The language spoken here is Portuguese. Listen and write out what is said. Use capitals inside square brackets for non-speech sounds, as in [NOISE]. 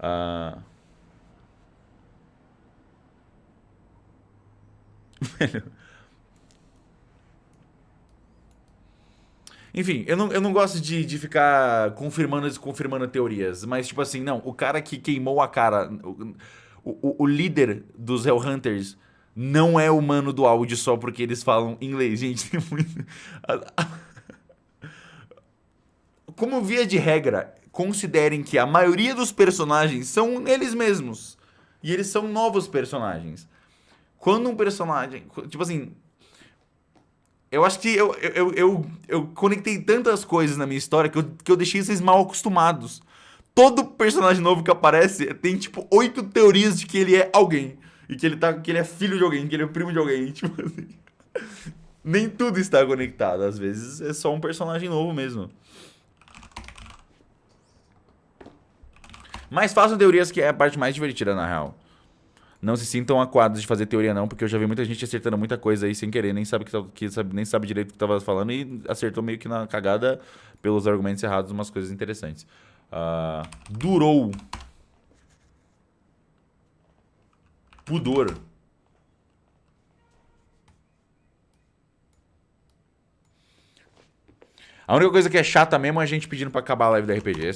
[LAUGHS] Uh... Enfim, eu não, eu não gosto de, de ficar confirmando e desconfirmando teorias, mas tipo assim, não, o cara que queimou a cara, o, o, o líder dos Hellhunters não é humano do áudio só porque eles falam inglês, gente, [LAUGHS] tem muito... Como via de regra, considerem que a maioria dos personagens são eles mesmos. E eles são novos personagens. Quando um personagem... Tipo assim... Eu acho que eu, eu, eu, eu conectei tantas coisas na minha história que eu, que eu deixei vocês mal acostumados. Todo personagem novo que aparece tem, tipo, oito teorias de que ele é alguém. E que ele, tá, que ele é filho de alguém, que ele é primo de alguém. [LAUGHS] Tipo assim... Nem tudo está conectado. Às vezes é só um personagem novo mesmo. Mas façam teorias que é a parte mais divertida, na real. Não se sintam acuados de fazer teoria não, porque eu já vi muita gente acertando muita coisa aí sem querer, nem sabe, que, tá, que sabe, nem sabe direito o que estava falando e acertou meio que na cagada pelos argumentos errados umas coisas interessantes. Uh, durou. Pudor. A única coisa que é chata mesmo é a gente pedindo pra acabar a live da RPG.